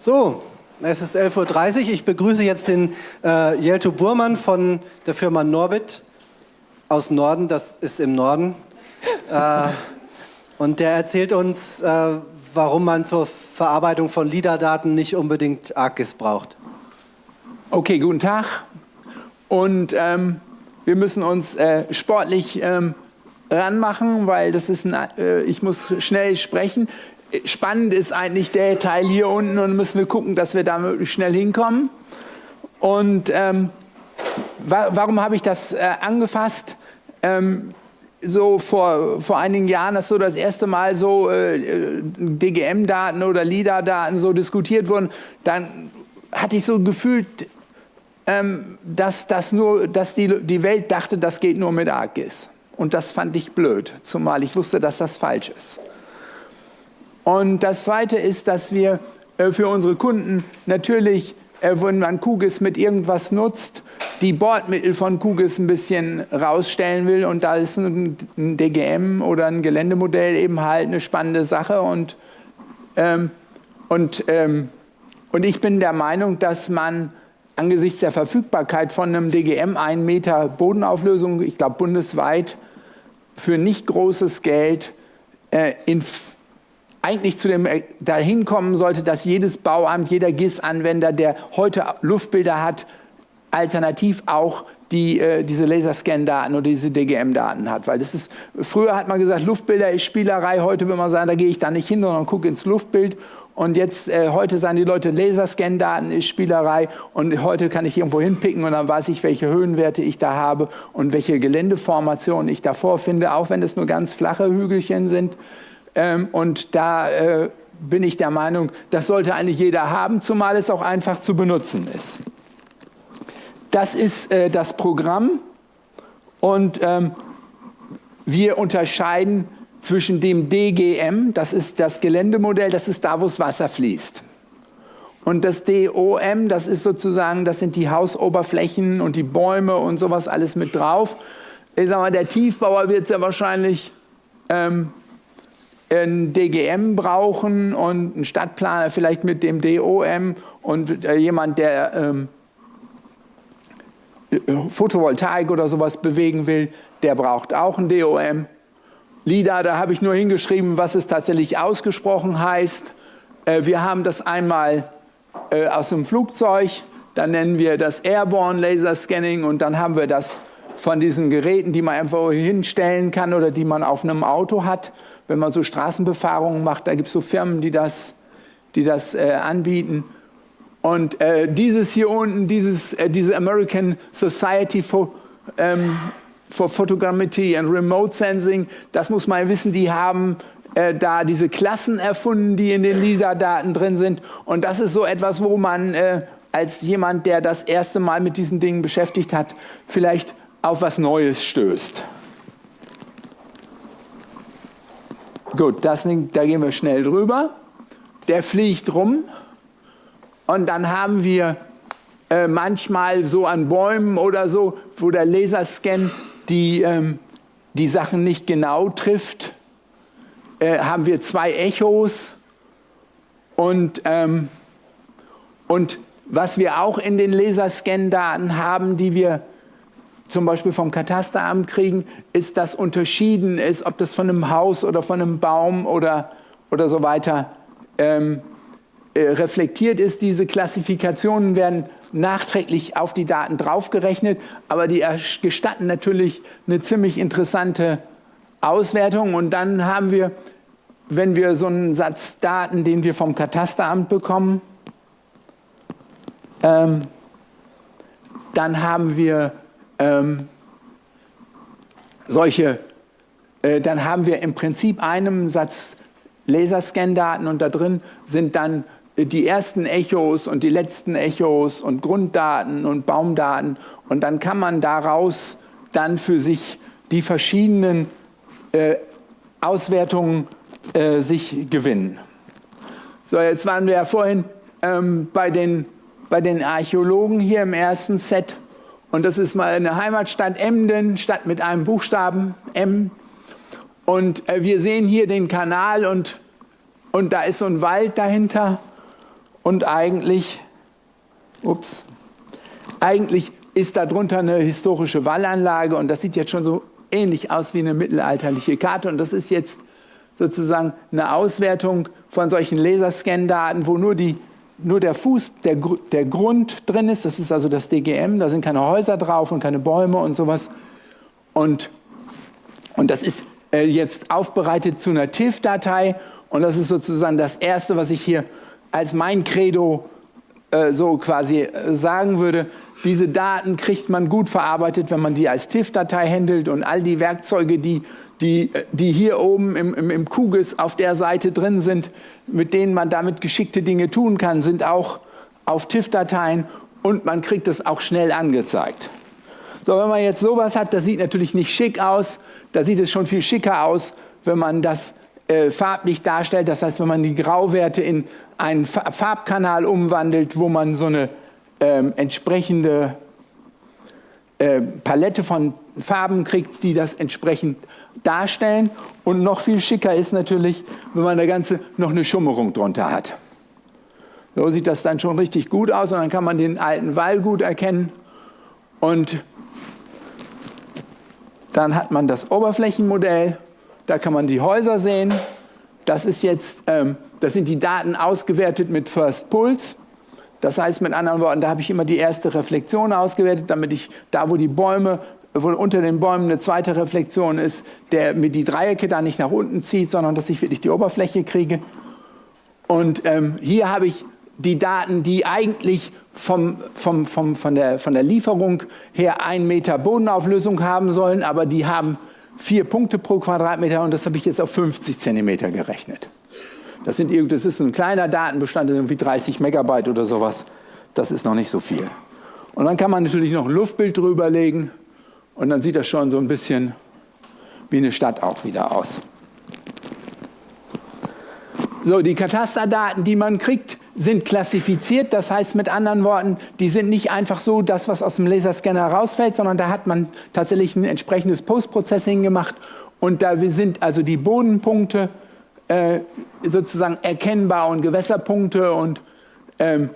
So, es ist 11.30 Uhr. Ich begrüße jetzt den äh, Jelto Burmann von der Firma Norbit aus Norden. Das ist im Norden. äh, und der erzählt uns, äh, warum man zur Verarbeitung von LIDAR-Daten nicht unbedingt ArcGIS braucht. Okay, guten Tag. Und ähm, wir müssen uns äh, sportlich ähm, ranmachen, weil das ist ein, äh, ich muss schnell sprechen. Spannend ist eigentlich der Teil hier unten und müssen wir gucken, dass wir da möglichst schnell hinkommen. Und ähm, wa warum habe ich das äh, angefasst? Ähm, so vor, vor einigen Jahren, dass so das erste Mal so äh, DGM-Daten oder LIDAR-Daten so diskutiert wurden, dann hatte ich so gefühlt, ähm, dass, das nur, dass die, die Welt dachte, das geht nur mit ArcGIS. Und das fand ich blöd, zumal ich wusste, dass das falsch ist. Und das Zweite ist, dass wir äh, für unsere Kunden natürlich, äh, wenn man QGIS mit irgendwas nutzt, die Bordmittel von QGIS ein bisschen rausstellen will. Und da ist ein, DGM oder ein Geländemodell eben halt eine spannende Sache. Und, ähm, und, ähm, und ich bin der Meinung, dass man angesichts der Verfügbarkeit von einem DGM 1 Meter Bodenauflösung, ich glaube bundesweit, für nicht großes Geld äh, in eigentlich zu dem äh, dahin kommen sollte, dass jedes Bauamt, jeder GIS-Anwender, der heute Luftbilder hat, alternativ auch die, äh, diese Laserscan-Daten oder diese DGM-Daten hat. Weil das ist, früher hat man gesagt, Luftbilder ist Spielerei, heute will man sagen, da gehe ich da nicht hin, sondern gucke ins Luftbild. Und jetzt, äh, heute sagen die Leute, Laserscan-Daten ist Spielerei und heute kann ich irgendwo hinpicken und dann weiß ich, welche Höhenwerte ich da habe und welche Geländeformationen ich da vorfinde, auch wenn es nur ganz flache Hügelchen sind. Ähm, und da äh, bin ich der Meinung, das sollte eigentlich jeder haben, zumal es auch einfach zu benutzen ist. Das ist äh, das Programm und ähm, wir unterscheiden zwischen dem DGM, das ist das Geländemodell, das ist da, wo das Wasser fließt. Und das DOM, das ist sozusagen, das sind die Hausoberflächen und die Bäume und sowas alles mit drauf. Ich sag mal, der Tiefbauer wird sehr wahrscheinlich ähm, ein DGM brauchen und ein Stadtplaner vielleicht mit dem DOM und äh, jemand, der ähm, Photovoltaik oder sowas bewegen will, der braucht auch ein DOM. LIDAR, da habe ich nur hingeschrieben, was es tatsächlich ausgesprochen heißt. Äh, wir haben das einmal äh, aus dem Flugzeug, dann nennen wir das Airborne Laser Scanning und dann haben wir das von diesen Geräten, die man einfach hinstellen kann oder die man auf einem Auto hat wenn man so Straßenbefahrungen macht, da gibt es so Firmen, die das, die das äh, anbieten. Und äh, dieses hier unten, dieses, äh, diese American Society for, ähm, for Photogrammetry and Remote Sensing, das muss man wissen, die haben äh, da diese Klassen erfunden, die in den LIDAR-Daten drin sind. Und das ist so etwas, wo man äh, als jemand, der das erste Mal mit diesen Dingen beschäftigt hat, vielleicht auf was Neues stößt. Gut, das, da gehen wir schnell drüber. Der fliegt rum und dann haben wir äh, manchmal so an Bäumen oder so, wo der Laserscan die, ähm, die Sachen nicht genau trifft, äh, haben wir zwei Echos und, ähm, und was wir auch in den Laserscan-Daten haben, die wir zum Beispiel vom Katasteramt kriegen, ist, dass unterschieden ist, ob das von einem Haus oder von einem Baum oder, oder so weiter ähm, äh, reflektiert ist. Diese Klassifikationen werden nachträglich auf die Daten draufgerechnet, aber die gestatten natürlich eine ziemlich interessante Auswertung. Und dann haben wir, wenn wir so einen Satz Daten, den wir vom Katasteramt bekommen, ähm, dann haben wir ähm, solche, äh, dann haben wir im Prinzip einen Satz Laserscan-Daten und da drin sind dann äh, die ersten Echos und die letzten Echos und Grunddaten und Baumdaten und dann kann man daraus dann für sich die verschiedenen äh, Auswertungen äh, sich gewinnen. So, jetzt waren wir ja vorhin ähm, bei, den, bei den Archäologen hier im ersten Set und das ist mal eine Heimatstadt Emden, Stadt mit einem Buchstaben M. Und äh, wir sehen hier den Kanal und, und da ist so ein Wald dahinter. und eigentlich, ups, eigentlich ist darunter eine historische Wallanlage und das sieht jetzt schon so ähnlich aus wie eine mittelalterliche Karte und das ist jetzt sozusagen eine Auswertung von solchen Laserscan-Daten, wo nur, die, nur der Fuß, der, der Grund drin ist, das ist also das DGM, da sind keine Häuser drauf und keine Bäume und sowas. Und, und das ist äh, jetzt aufbereitet zu einer TIFF-Datei und das ist sozusagen das Erste, was ich hier als mein Credo äh, so quasi äh, sagen würde. Diese Daten kriegt man gut verarbeitet, wenn man die als TIFF-Datei handelt und all die Werkzeuge, die die, die hier oben im, im, im Kugis auf der Seite drin sind, mit denen man damit geschickte Dinge tun kann, sind auch auf TIFF-Dateien und man kriegt es auch schnell angezeigt. So, wenn man jetzt sowas hat, das sieht natürlich nicht schick aus, da sieht es schon viel schicker aus, wenn man das äh, farblich darstellt. Das heißt, wenn man die Grauwerte in einen Farbkanal umwandelt, wo man so eine ähm, entsprechende äh, Palette von Farben kriegt, die das entsprechend darstellen. Und noch viel schicker ist natürlich, wenn man da Ganze noch eine Schummerung drunter hat. So sieht das dann schon richtig gut aus und dann kann man den alten Wall gut erkennen. Und dann hat man das Oberflächenmodell, da kann man die Häuser sehen. Das, ist jetzt, ähm, das sind die Daten ausgewertet mit First Pulse. Das heißt mit anderen Worten, da habe ich immer die erste Reflexion ausgewertet, damit ich da, wo die Bäume wo unter den Bäumen eine zweite Reflexion ist, der mir die Dreiecke da nicht nach unten zieht, sondern dass ich wirklich die Oberfläche kriege. Und ähm, hier habe ich die Daten, die eigentlich vom, vom, vom, von, der, von der Lieferung her ein Meter Bodenauflösung haben sollen, aber die haben vier Punkte pro Quadratmeter und das habe ich jetzt auf 50 Zentimeter gerechnet. Das, sind, das ist ein kleiner Datenbestand, irgendwie 30 Megabyte oder sowas. Das ist noch nicht so viel. Und dann kann man natürlich noch ein Luftbild drüber legen und dann sieht das schon so ein bisschen wie eine Stadt auch wieder aus. So, die Katasterdaten, die man kriegt, sind klassifiziert. Das heißt mit anderen Worten, die sind nicht einfach so das, was aus dem Laserscanner rausfällt, sondern da hat man tatsächlich ein entsprechendes Postprocessing gemacht. Und da sind also die Bodenpunkte äh, sozusagen erkennbar und Gewässerpunkte und ähm,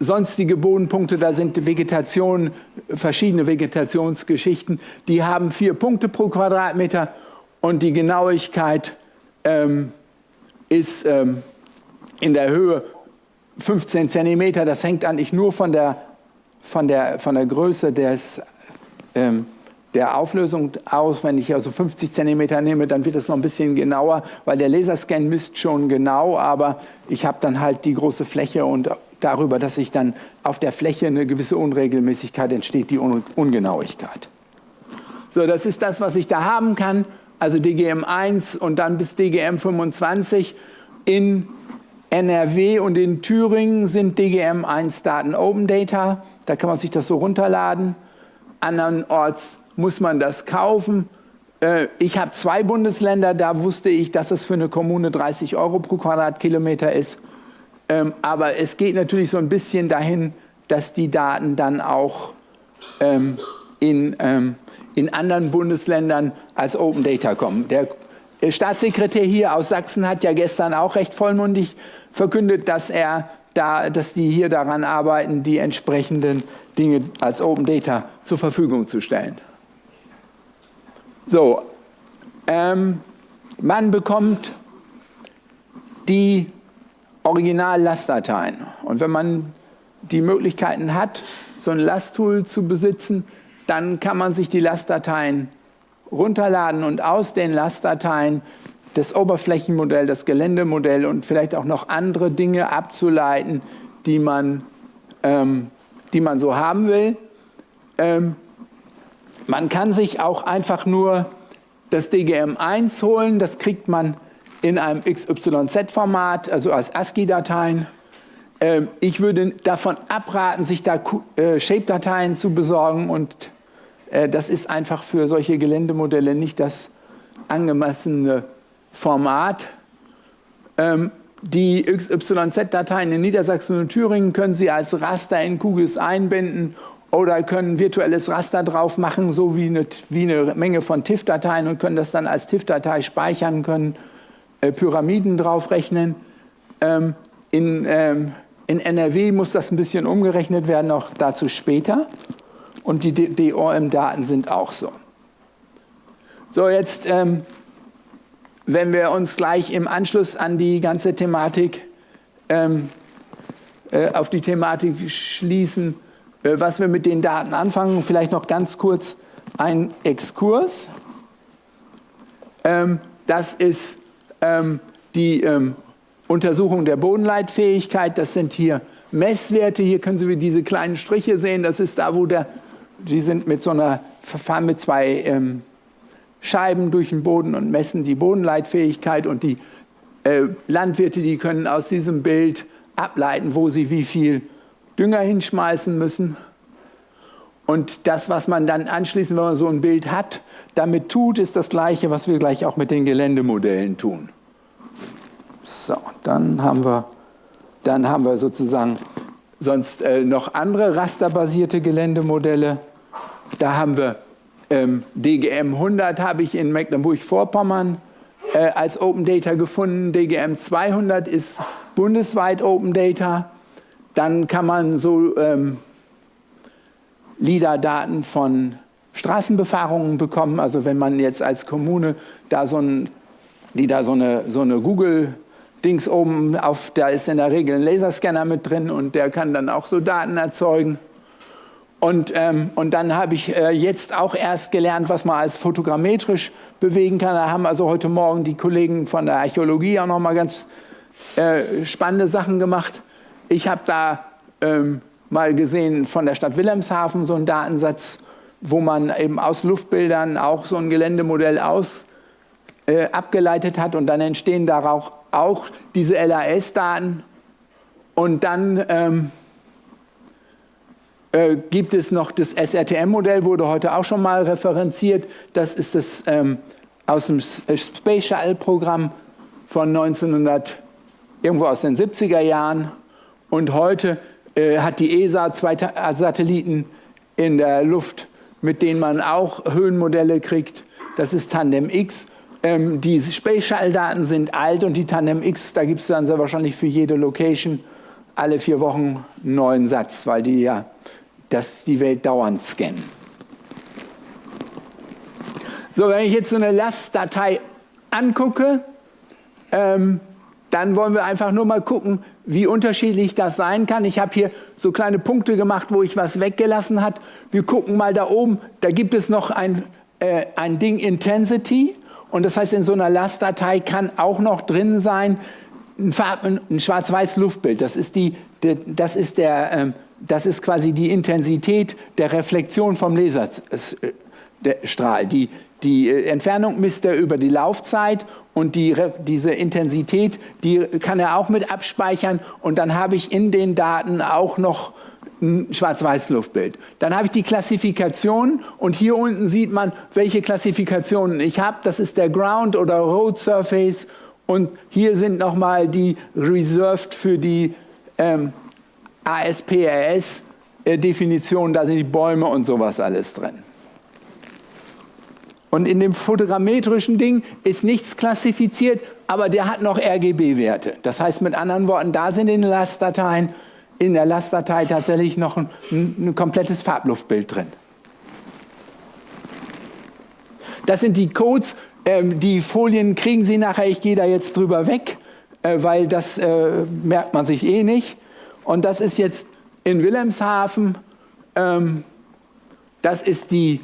sonstige Bodenpunkte, da sind Vegetation, verschiedene Vegetationsgeschichten, die haben vier Punkte pro Quadratmeter und die Genauigkeit ähm, ist ähm, in der Höhe 15 Zentimeter. Das hängt eigentlich nur von der, von der, von der Größe des, ähm, der Auflösung aus. Wenn ich also 50 Zentimeter nehme, dann wird es noch ein bisschen genauer, weil der Laserscan misst schon genau, aber ich habe dann halt die große Fläche und darüber, dass sich dann auf der Fläche eine gewisse Unregelmäßigkeit entsteht, die Un Ungenauigkeit. So, das ist das, was ich da haben kann, also DGM1 und dann bis DGM25. In NRW und in Thüringen sind DGM1-Daten Open Data, da kann man sich das so runterladen. Andernorts muss man das kaufen. Äh, ich habe zwei Bundesländer, da wusste ich, dass es für eine Kommune 30 Euro pro Quadratkilometer ist. Ähm, aber es geht natürlich so ein bisschen dahin, dass die Daten dann auch ähm, in, ähm, in anderen Bundesländern als Open Data kommen. Der Staatssekretär hier aus Sachsen hat ja gestern auch recht vollmundig verkündet, dass, er da, dass die hier daran arbeiten, die entsprechenden Dinge als Open Data zur Verfügung zu stellen. So, ähm, man bekommt die Original-Lastdateien. Und wenn man die Möglichkeiten hat, so ein Lasttool zu besitzen, dann kann man sich die Lastdateien runterladen und aus den Lastdateien das Oberflächenmodell, das Geländemodell und vielleicht auch noch andere Dinge abzuleiten, die man, ähm, die man so haben will. Ähm, man kann sich auch einfach nur das DGM1 holen, das kriegt man in einem XYZ-Format, also als ASCII-Dateien. Ähm, ich würde davon abraten, sich da äh, Shape-Dateien zu besorgen und äh, das ist einfach für solche Geländemodelle nicht das angemessene Format. Ähm, die XYZ-Dateien in Niedersachsen und Thüringen können Sie als Raster in QGIS einbinden oder können virtuelles Raster drauf machen, so wie eine, wie eine Menge von TIFF-Dateien und können das dann als TIFF-Datei speichern können äh, Pyramiden draufrechnen. Ähm, in, ähm, In NRW muss das ein bisschen umgerechnet werden, auch dazu später. Und die DOM-Daten sind auch so. So, jetzt, ähm, wenn wir uns gleich im Anschluss an die ganze Thematik, ähm, äh, auf die Thematik schließen, was wir mit den Daten anfangen, vielleicht noch ganz kurz ein Exkurs. Ähm, das ist ähm, die ähm, Untersuchung der Bodenleitfähigkeit. Das sind hier Messwerte. Hier können Sie diese kleinen Striche sehen. Das ist da, wo der, die sind mit so einer Verfahren mit zwei Scheiben durch den Boden und messen die Bodenleitfähigkeit. Und die äh, Landwirte, die können aus diesem Bild ableiten, wo sie wie viel Dünger hinschmeißen müssen. Und das, was man dann anschließend, wenn man so ein Bild hat, damit tut, ist das Gleiche, was wir gleich auch mit den Geländemodellen tun. So, dann haben wir, dann haben wir sozusagen sonst äh, noch andere rasterbasierte Geländemodelle. Da haben wir ähm, DGM 100 habe ich in Mecklenburg-Vorpommern äh, als Open Data gefunden. DGM 200 ist bundesweit Open Data. Dann kann man so ähm, LIDAR-Daten von Straßenbefahrungen bekommen. Also wenn man jetzt als Kommune da so ein, die da so eine, so eine Google Dings oben auf, da ist in der Regel ein Laserscanner mit drin und der kann dann auch so Daten erzeugen. Und, ähm, und dann habe ich äh, jetzt auch erst gelernt, was man als fotogrammetrisch bewegen kann. Da haben also heute Morgen die Kollegen von der Archäologie auch noch mal ganz äh, spannende Sachen gemacht. Ich habe da ähm, mal gesehen von der Stadt Wilhelmshaven so einen Datensatz wo man eben aus Luftbildern auch so ein Geländemodell aus, äh, abgeleitet hat und dann entstehen daraus auch diese LAS-Daten und dann ähm, äh, gibt es noch das SRTM-Modell, wurde heute auch schon mal referenziert. Das ist das ähm, aus dem äh, Space Shuttle-Programm von 1900, irgendwo aus den 70er Jahren. Und heute äh, hat die ESA zwei Satelliten in der Luft mit denen man auch Höhenmodelle kriegt. Das ist Tandem X. Ähm, die Spatial-Daten sind alt und die Tandem X, da gibt es dann sehr wahrscheinlich für jede Location alle vier Wochen einen neuen Satz, weil die ja das die Welt dauernd scannen. So, wenn ich jetzt so eine Lastdatei angucke, ähm, dann wollen wir einfach nur mal gucken, wie unterschiedlich das sein kann. Ich habe hier so kleine Punkte gemacht, wo ich was weggelassen habe. Wir gucken mal da oben, da gibt es noch ein, äh, ein Ding Intensity. Und das heißt, in so einer Lastdatei kann auch noch drin sein ein, ein schwarz-weiß Luftbild. Das ist, die, die, das, ist der, ähm, das ist quasi die Intensität der Reflexion vom Laserstrahl. Die, die äh, Entfernung misst er über die Laufzeit und die, diese Intensität, die kann er auch mit abspeichern und dann habe ich in den Daten auch noch ein Schwarz-Weiß-Luftbild. Dann habe ich die Klassifikation und hier unten sieht man, welche Klassifikationen ich habe. Das ist der Ground oder Road Surface und hier sind nochmal die reserved für die ähm, ASPRS-Definition, da sind die Bäume und sowas alles drin. Und in dem fotogrammetrischen Ding ist nichts klassifiziert, aber der hat noch RGB-Werte. Das heißt mit anderen Worten, da sind in den Lastdateien, in der Lastdatei tatsächlich noch ein, ein komplettes Farbluftbild drin. Das sind die Codes, ähm, die Folien kriegen Sie nachher, ich gehe da jetzt drüber weg, äh, weil das äh, merkt man sich eh nicht. Und das ist jetzt in Wilhelmshaven, ähm, das ist die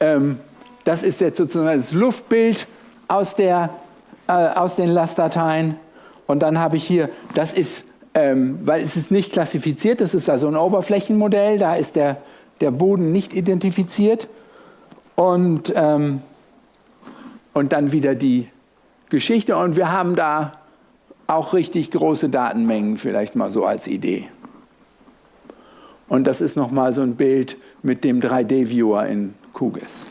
ähm, das ist jetzt sozusagen das Luftbild aus, der, äh, aus den Lastdateien. Und dann habe ich hier, das ist, ähm, weil es ist nicht klassifiziert, das ist also ein Oberflächenmodell, da ist der, der Boden nicht identifiziert. Und, ähm, und dann wieder die Geschichte. Und wir haben da auch richtig große Datenmengen, vielleicht mal so als Idee. Und das ist nochmal so ein Bild mit dem 3D-Viewer in QGIS.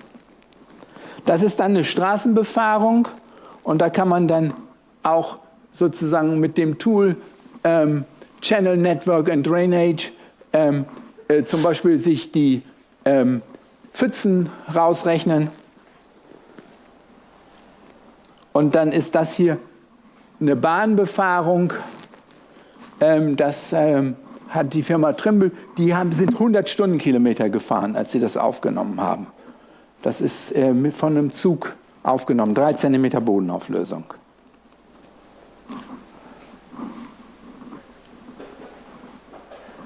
Das ist dann eine Straßenbefahrung und da kann man dann auch sozusagen mit dem Tool ähm, Channel Network and Drainage ähm, äh, zum Beispiel sich die ähm, Pfützen rausrechnen. Und dann ist das hier eine Bahnbefahrung ähm, das ähm, hat die Firma Trimble, die haben, sind 100 Stundenkilometer gefahren, als sie das aufgenommen haben. Das ist äh, von einem Zug aufgenommen, 3 cm Bodenauflösung.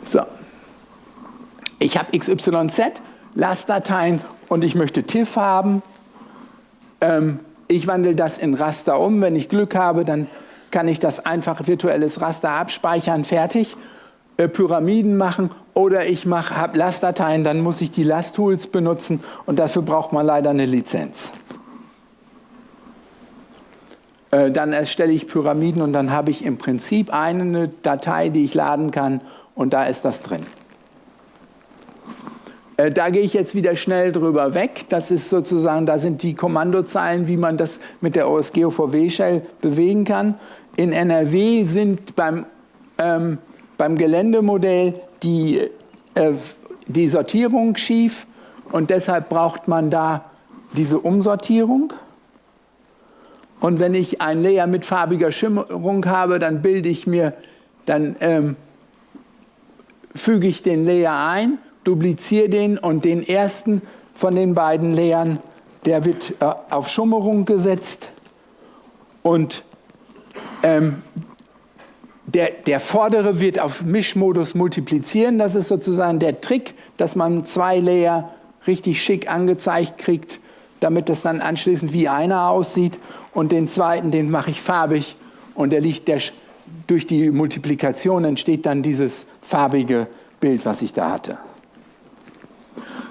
So. Ich habe XYZ, Lastdateien und ich möchte TIFF haben. Ähm, ich wandle das in Raster um. Wenn ich Glück habe, dann kann ich das einfach virtuelles Raster abspeichern, fertig. Äh, Pyramiden machen oder ich habe Lastdateien, dann muss ich die Lasttools benutzen und dafür braucht man leider eine Lizenz. Äh, dann erstelle ich Pyramiden und dann habe ich im Prinzip eine Datei, die ich laden kann und da ist das drin. Äh, da gehe ich jetzt wieder schnell drüber weg. Das ist sozusagen, da sind die Kommandozeilen, wie man das mit der OSGOVW-Shell bewegen kann. In NRW sind beim, ähm, beim Geländemodell die, äh, die Sortierung schief und deshalb braucht man da diese Umsortierung. Und wenn ich ein Layer mit farbiger Schimmerung habe, dann bilde ich mir, dann ähm, füge ich den Layer ein dupliziere den und den ersten von den beiden Layern, der wird äh, auf Schummerung gesetzt und ähm, der, der vordere wird auf Mischmodus multiplizieren. Das ist sozusagen der Trick, dass man zwei Layer richtig schick angezeigt kriegt, damit das dann anschließend wie einer aussieht. Und den zweiten, den mache ich farbig und der liegt der, durch die Multiplikation entsteht dann dieses farbige Bild, was ich da hatte.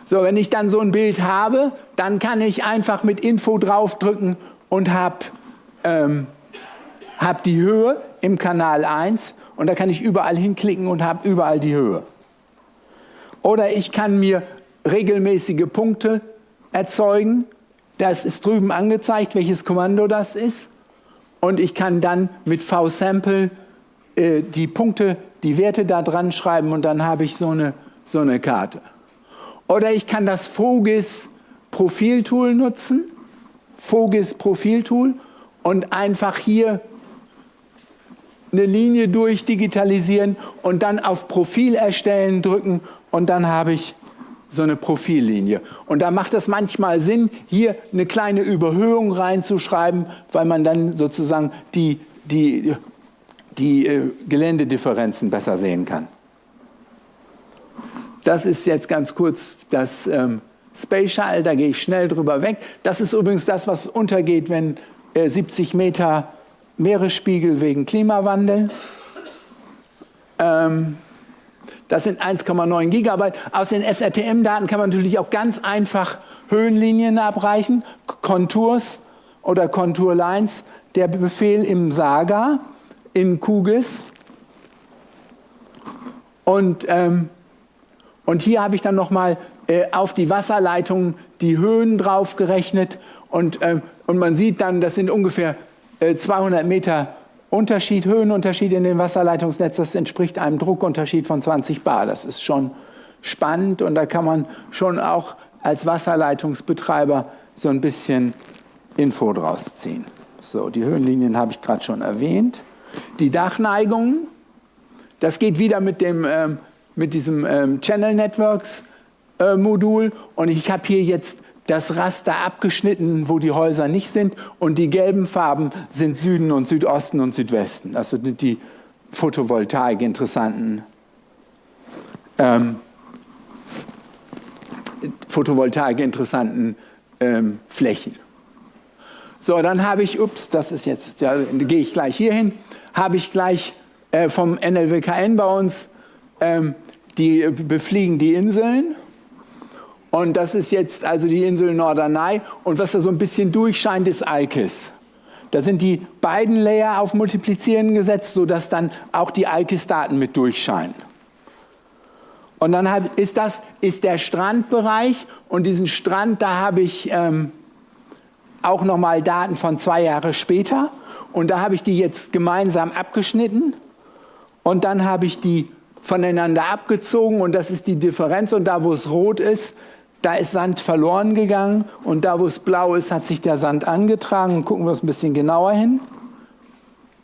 So, wenn ich dann so ein Bild habe, dann kann ich einfach mit Info draufdrücken und habe ähm, hab die Höhe im Kanal 1 und da kann ich überall hinklicken und habe überall die Höhe. Oder ich kann mir regelmäßige Punkte erzeugen. Das ist drüben angezeigt, welches Kommando das ist. Und ich kann dann mit VSample äh, die Punkte, die Werte da dran schreiben und dann habe ich so eine, so eine Karte. Oder ich kann das Fogis Profiltool nutzen, Fogis Profiltool und einfach hier eine Linie durchdigitalisieren und dann auf Profil erstellen drücken und dann habe ich so eine Profillinie. Und da macht es manchmal Sinn, hier eine kleine Überhöhung reinzuschreiben, weil man dann sozusagen die, die, die äh, Geländedifferenzen besser sehen kann. Das ist jetzt ganz kurz das ähm, Space Shuttle, da gehe ich schnell drüber weg. Das ist übrigens das, was untergeht, wenn äh, 70 Meter Meeresspiegel wegen Klimawandel. Ähm, das sind 1,9 Gigabyte. Aus den SRTM-Daten kann man natürlich auch ganz einfach Höhenlinien abreichen, Konturs oder Konturlines. Der Befehl im Saga in QGIS. Und ähm, und hier habe ich dann nochmal äh, auf die Wasserleitung die Höhen drauf gerechnet und, äh, und man sieht dann, das sind ungefähr äh, 200 Meter Unterschied, Höhenunterschied in dem Wasserleitungsnetz, das entspricht einem Druckunterschied von 20 Bar. Das ist schon spannend und da kann man schon auch als Wasserleitungsbetreiber so ein bisschen Info draus ziehen. So, die Höhenlinien habe ich gerade schon erwähnt. Die Dachneigungen, das geht wieder mit dem ähm, mit diesem ähm, Channel Networks äh, Modul und ich habe hier jetzt das Raster abgeschnitten, wo die Häuser nicht sind und die gelben Farben sind Süden und Südosten und Südwesten. Also die Photovoltaik interessanten ähm, Photovoltaik interessanten ähm, Flächen. So, dann habe ich, ups, das ist jetzt, ja, gehe ich gleich hier hin, habe ich gleich äh, vom NLWKN bei uns ähm, die befliegen die Inseln. Und das ist jetzt also die Insel Norderney. Und was da so ein bisschen durchscheint, ist ICIS. Da sind die beiden Layer auf Multiplizieren gesetzt, sodass dann auch die ICIS-Daten mit durchscheinen. Und dann ist das ist der Strandbereich und diesen Strand, da habe ich ähm, auch nochmal Daten von zwei Jahre später und da habe ich die jetzt gemeinsam abgeschnitten und dann habe ich die voneinander abgezogen und das ist die Differenz und da, wo es rot ist, da ist Sand verloren gegangen und da, wo es blau ist, hat sich der Sand angetragen. Gucken wir uns ein bisschen genauer hin.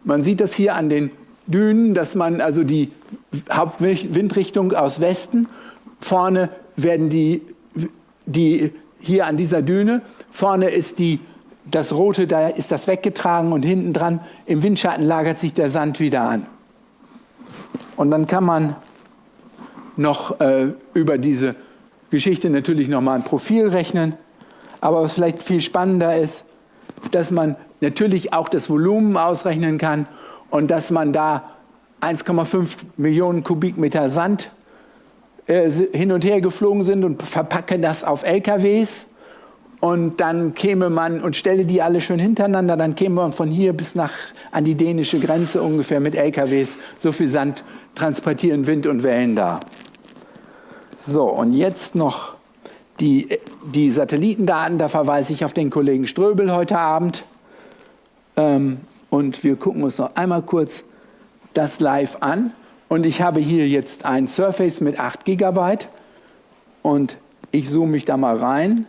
Man sieht das hier an den Dünen, dass man also die Hauptwindrichtung aus Westen, vorne werden die, die hier an dieser Düne, vorne ist die, das Rote, da ist das weggetragen und hinten dran im Windschatten lagert sich der Sand wieder an. Und dann kann man noch äh, über diese Geschichte natürlich noch mal ein Profil rechnen. Aber was vielleicht viel spannender ist, dass man natürlich auch das Volumen ausrechnen kann und dass man da 1,5 Millionen Kubikmeter Sand äh, hin und her geflogen sind und verpacke das auf LKWs und dann käme man und stelle die alle schön hintereinander, dann käme man von hier bis nach an die dänische Grenze ungefähr mit LKWs so viel Sand transportieren Wind und Wellen da. So, und jetzt noch die, die Satellitendaten, da verweise ich auf den Kollegen Ströbel heute Abend. Ähm, und wir gucken uns noch einmal kurz das live an. Und ich habe hier jetzt ein Surface mit 8 GB und ich zoome mich da mal rein.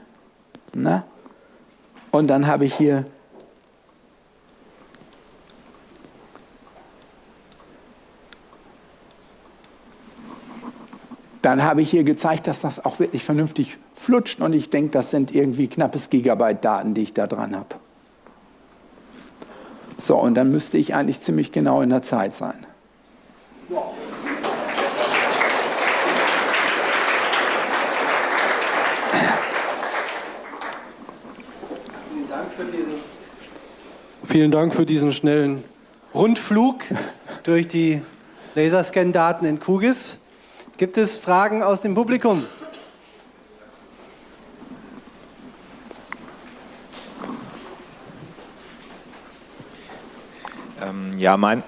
Na? Und dann habe ich hier dann habe ich hier gezeigt, dass das auch wirklich vernünftig flutscht und ich denke, das sind irgendwie knappes Gigabyte Daten, die ich da dran habe. So, und dann müsste ich eigentlich ziemlich genau in der Zeit sein. Vielen Dank für diesen schnellen Rundflug durch die Laserscan-Daten in QGIS. Gibt es Fragen aus dem Publikum? Ähm, ja, mein,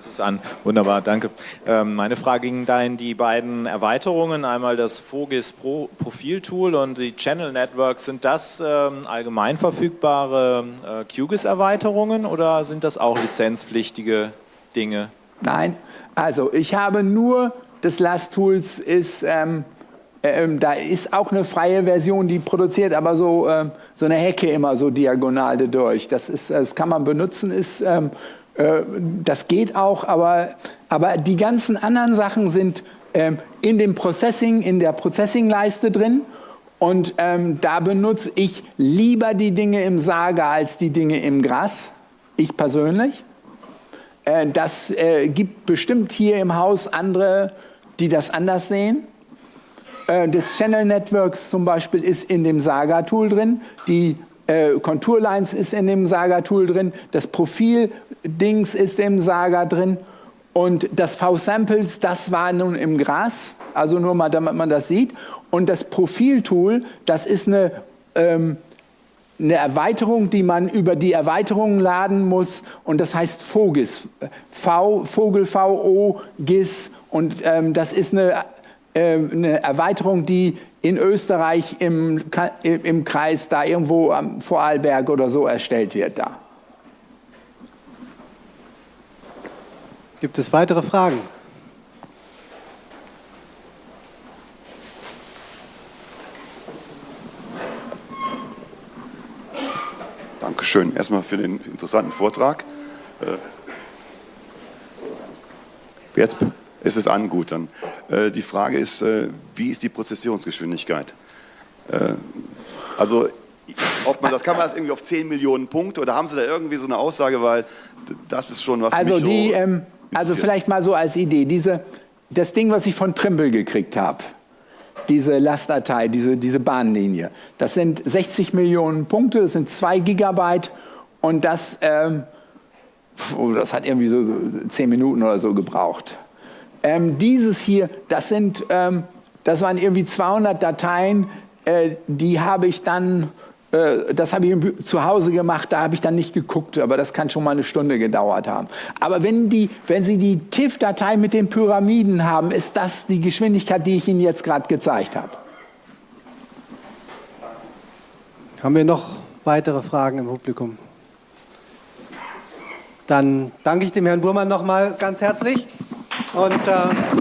es ist an. Wunderbar, danke. Ähm, meine Frage ging da in die beiden Erweiterungen, einmal das Fogis Pro Profiltool und die Channel Networks. Sind das ähm, allgemein verfügbare äh, QGIS-Erweiterungen oder sind das auch lizenzpflichtige Dinge? Nein, also ich habe nur, das Last Tools ist, ähm, ähm, da ist auch eine freie Version, die produziert aber so, ähm, so eine Hecke immer so diagonal durch. Das, ist, das kann man benutzen, ist, ähm, äh, das geht auch, aber, aber die ganzen anderen Sachen sind ähm, in dem Processing, in der Processing-Leiste drin und ähm, da benutze ich lieber die Dinge im Saga als die Dinge im Gras, ich persönlich. Äh, das äh, gibt bestimmt hier im Haus andere, die das anders sehen. Äh, das Channel Networks zum Beispiel ist in dem Saga-Tool drin, die Konturlines ist in dem Saga-Tool drin, das Profil-Dings ist im Saga drin und das V-Samples, das war nun im Gras, also nur mal, damit man das sieht. Und das Profil-Tool, das ist eine ähm, eine Erweiterung, die man über die Erweiterungen laden muss und das heißt VOGIS, V, Vogel, V-O, GIS und ähm, das ist eine, äh, eine Erweiterung, die in Österreich im, im Kreis da irgendwo am Vorarlberg oder so erstellt wird da. Gibt es weitere Fragen? Dankeschön erstmal für den interessanten Vortrag. Äh, jetzt ist es an, gut dann. Äh, die Frage ist, äh, wie ist die Prozessionsgeschwindigkeit? Also, ob man das, kann man das irgendwie auf 10 Millionen Punkte oder haben Sie da irgendwie so eine Aussage, weil das ist schon was also mich die, so ähm, Also vielleicht mal so als Idee, diese, das Ding, was ich von Trimble gekriegt habe, diese Lastdatei, diese, diese Bahnlinie. Das sind 60 Millionen Punkte, das sind 2 Gigabyte und das, ähm, oh, das hat irgendwie so, so 10 Minuten oder so gebraucht. Ähm, dieses hier, das sind, ähm, das waren irgendwie 200 Dateien, äh, die habe ich dann das habe ich zu Hause gemacht, da habe ich dann nicht geguckt, aber das kann schon mal eine Stunde gedauert haben. Aber wenn, die, wenn Sie die TIFF-Datei mit den Pyramiden haben, ist das die Geschwindigkeit, die ich Ihnen jetzt gerade gezeigt habe. Haben wir noch weitere Fragen im Publikum? Dann danke ich dem Herrn Burmann noch mal ganz herzlich und äh